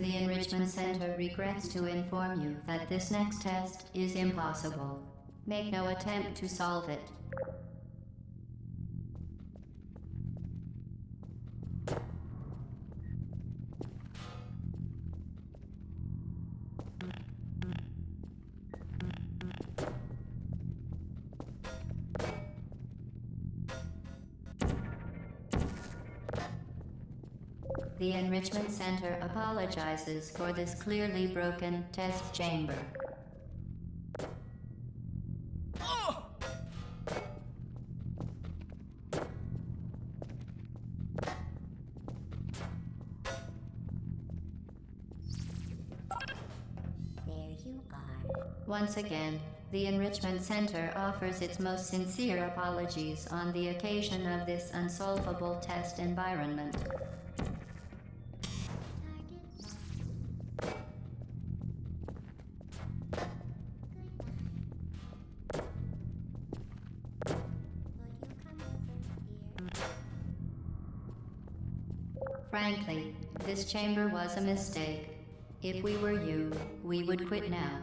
The Enrichment Center regrets to inform you that this next test is impossible. Make no attempt to solve it. The Enrichment Center apologizes for this clearly broken test chamber. There you are. Once again, the Enrichment Center offers its most sincere apologies on the occasion of this unsolvable test environment. Frankly, this chamber was a mistake. If we were you, we would quit now.